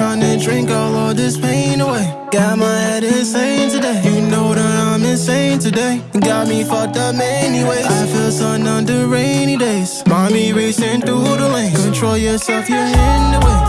tryna drink all of this pain away. Got my head insane today. You know that I'm insane today. Got me fucked up anyways. I feel sun under rainy days. Mommy racing through the lanes. Control yourself, you're in the way.